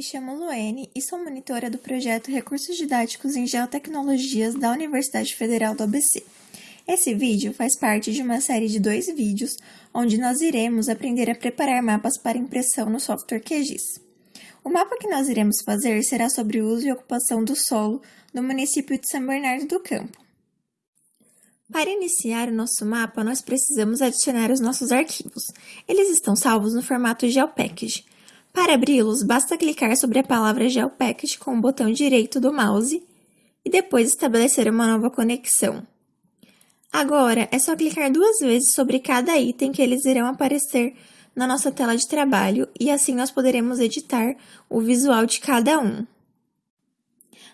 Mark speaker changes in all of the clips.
Speaker 1: Me chamo Luene e sou monitora do projeto Recursos Didáticos em Geotecnologias da Universidade Federal do ABC. Esse vídeo faz parte de uma série de dois vídeos, onde nós iremos aprender a preparar mapas para impressão no software QGIS. O mapa que nós iremos fazer será sobre o uso e ocupação do solo no município de São Bernardo do Campo. Para iniciar o nosso mapa, nós precisamos adicionar os nossos arquivos. Eles estão salvos no formato GeoPackage. Para abri-los, basta clicar sobre a palavra GeoPackage com o botão direito do mouse e depois estabelecer uma nova conexão. Agora, é só clicar duas vezes sobre cada item que eles irão aparecer na nossa tela de trabalho e assim nós poderemos editar o visual de cada um.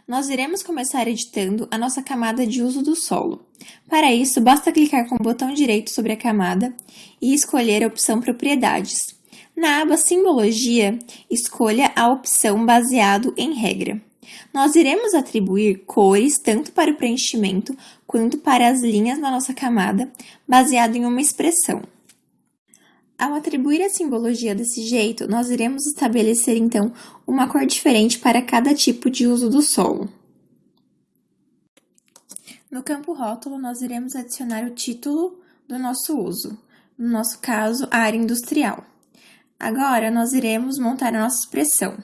Speaker 1: Nós iremos começar editando a nossa camada de uso do solo. Para isso, basta clicar com o botão direito sobre a camada e escolher a opção Propriedades. Na aba Simbologia, escolha a opção Baseado em regra. Nós iremos atribuir cores tanto para o preenchimento quanto para as linhas na nossa camada, baseado em uma expressão. Ao atribuir a simbologia desse jeito, nós iremos estabelecer então uma cor diferente para cada tipo de uso do solo. No campo rótulo, nós iremos adicionar o título do nosso uso, no nosso caso, a área industrial. Agora, nós iremos montar a nossa expressão.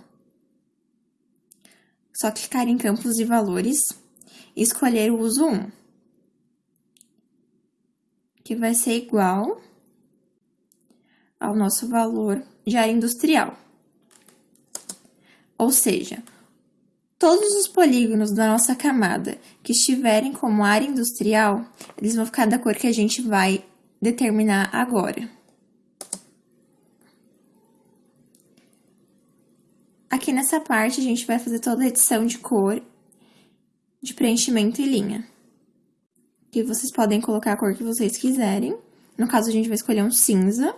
Speaker 1: Só clicar em campos de valores e escolher o uso 1, que vai ser igual ao nosso valor de área industrial. Ou seja, todos os polígonos da nossa camada que estiverem como área industrial, eles vão ficar da cor que a gente vai determinar agora. Aqui nessa parte, a gente vai fazer toda a edição de cor, de preenchimento e linha. Aqui vocês podem colocar a cor que vocês quiserem. No caso, a gente vai escolher um cinza.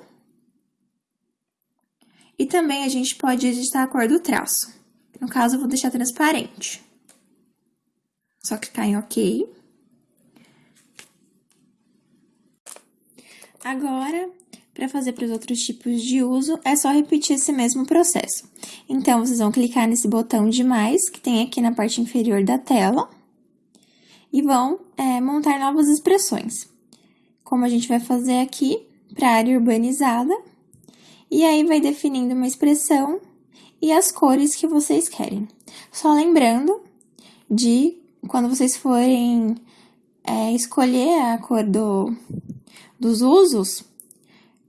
Speaker 1: E também a gente pode editar a cor do traço. No caso, eu vou deixar transparente. Só clicar em OK. Agora, para fazer para os outros tipos de uso, é só repetir esse mesmo processo. Então, vocês vão clicar nesse botão de mais, que tem aqui na parte inferior da tela, e vão é, montar novas expressões. Como a gente vai fazer aqui para área urbanizada, e aí vai definindo uma expressão e as cores que vocês querem. Só lembrando de, quando vocês forem é, escolher a cor do, dos usos,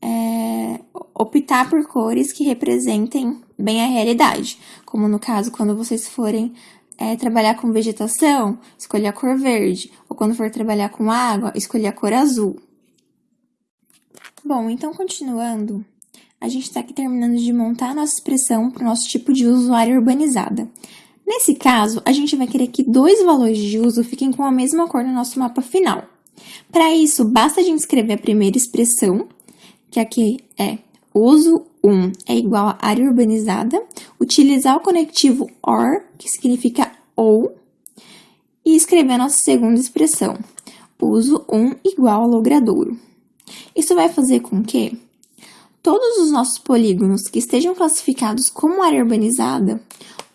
Speaker 1: é, optar por cores que representem bem a realidade, como no caso quando vocês forem é, trabalhar com vegetação, escolher a cor verde, ou quando for trabalhar com água, escolher a cor azul. Bom, então continuando, a gente está aqui terminando de montar a nossa expressão para o nosso tipo de usuário urbanizada. Nesse caso, a gente vai querer que dois valores de uso fiquem com a mesma cor no nosso mapa final. Para isso, basta a gente escrever a primeira expressão que aqui é uso 1 é igual a área urbanizada, utilizar o conectivo OR, que significa ou, e escrever a nossa segunda expressão, uso 1 igual a logradouro. Isso vai fazer com que todos os nossos polígonos que estejam classificados como área urbanizada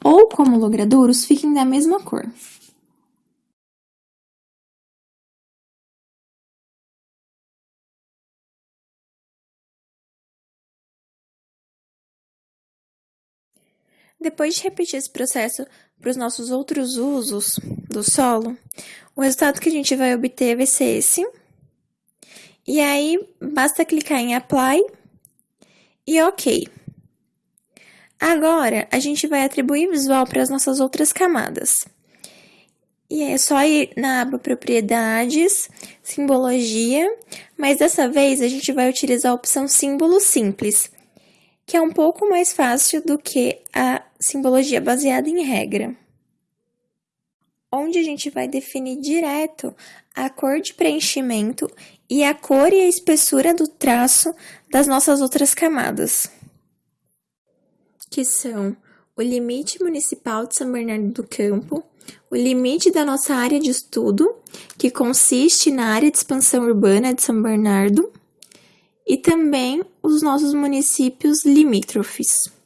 Speaker 1: ou como logradouros fiquem da mesma cor. Depois de repetir esse processo para os nossos outros usos do solo, o resultado que a gente vai obter vai ser esse. E aí, basta clicar em Apply e OK. Agora, a gente vai atribuir visual para as nossas outras camadas. E é só ir na aba Propriedades, Simbologia, mas dessa vez a gente vai utilizar a opção Símbolo Simples, que é um pouco mais fácil do que a simbologia baseada em regra, onde a gente vai definir direto a cor de preenchimento e a cor e a espessura do traço das nossas outras camadas, que são o limite municipal de São Bernardo do Campo, o limite da nossa área de estudo, que consiste na área de expansão urbana de São Bernardo, e também os nossos municípios limítrofes.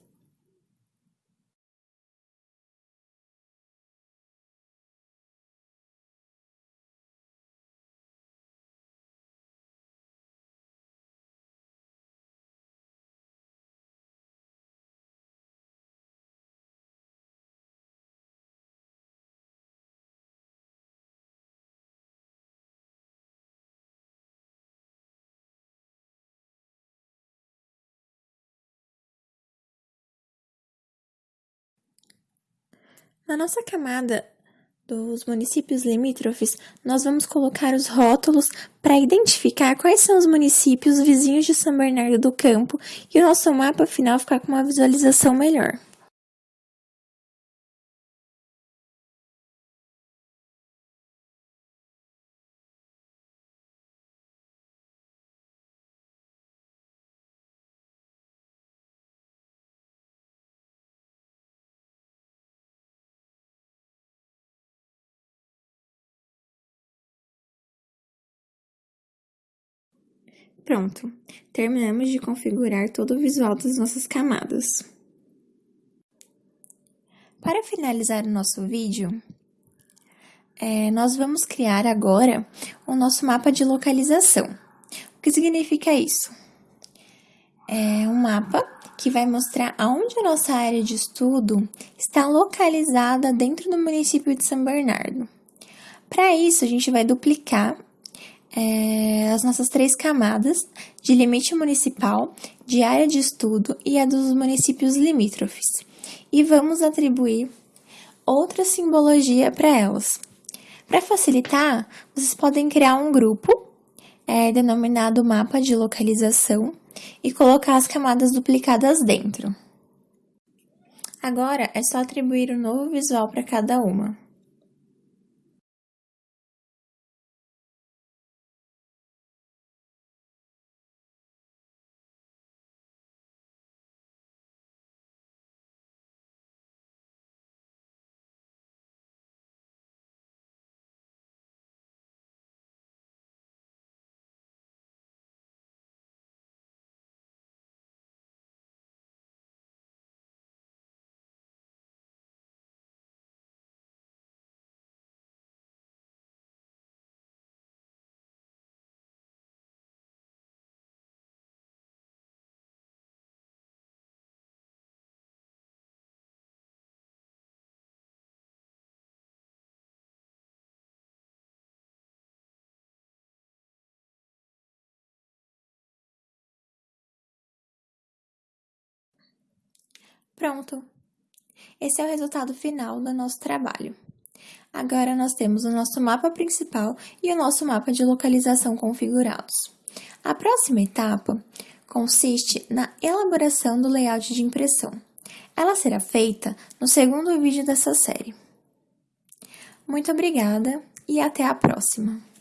Speaker 1: Na nossa camada dos municípios limítrofes, nós vamos colocar os rótulos para identificar quais são os municípios vizinhos de São Bernardo do Campo e o nosso mapa final ficar com uma visualização melhor. Pronto, terminamos de configurar todo o visual das nossas camadas. Para finalizar o nosso vídeo, é, nós vamos criar agora o nosso mapa de localização. O que significa isso? É um mapa que vai mostrar aonde a nossa área de estudo está localizada dentro do município de São Bernardo. Para isso, a gente vai duplicar é, as nossas três camadas de limite municipal, de área de estudo e a dos municípios limítrofes. E vamos atribuir outra simbologia para elas. Para facilitar, vocês podem criar um grupo é, denominado mapa de localização e colocar as camadas duplicadas dentro. Agora é só atribuir um novo visual para cada uma. Pronto! Esse é o resultado final do nosso trabalho. Agora, nós temos o nosso mapa principal e o nosso mapa de localização configurados. A próxima etapa consiste na elaboração do layout de impressão. Ela será feita no segundo vídeo dessa série. Muito obrigada e até a próxima!